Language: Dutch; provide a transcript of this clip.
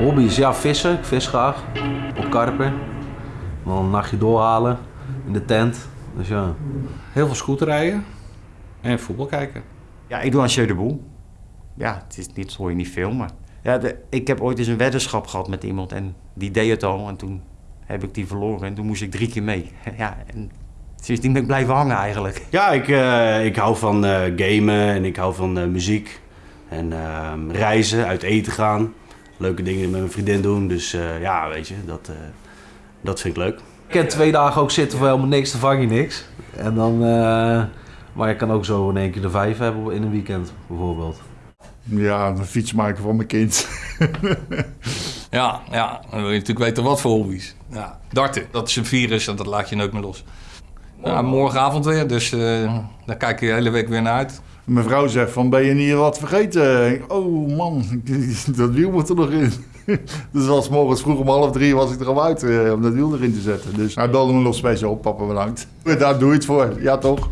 hobby's, ja, vissen. Ik vis graag. Op karper. Dan een nachtje doorhalen in de tent. Dus ja. Heel veel scooterrijden en voetbal kijken. Ja, ik doe aan Jeu de Boel. Ja, het is niet, hoor je niet veel, maar... Ja, de- ik heb ooit eens een weddenschap gehad met iemand en die deed het al. En toen heb ik die verloren en toen moest ik drie keer mee. Ja, en sindsdien ben ik blijven hangen eigenlijk. Ja, ik, eh, ik hou van eh, gamen en ik hou van eh, muziek. En ehm, reizen, uit eten gaan. Leuke dingen met mijn vriendin doen. Dus eh, ja, weet je, dat, eh, dat vind ik leuk. Ik kan twee dagen ook zitten voor helemaal niks, dan vang je niks. En dan, eh, maar je kan ook zo in één keer de vijf hebben in een weekend, bijvoorbeeld. Ja, een fiets maken voor mijn kind. Ja, ja, dan wil je natuurlijk weten wat voor hobby's. Ja, darten, dat is een virus en dat laat je nooit meer los. Ja, morgenavond weer, dus eh, daar kijk je de hele week weer naar uit. Mijn vrouw zegt van, ben je niet wat vergeten? Oh man, dat wiel moet er nog in. Dus als morgens vroeg om half drie was ik er al uit eh, om dat wiel erin te zetten. Dus hij belde me nog speciaal op, papa bedankt. Daar doe je het voor, ja toch?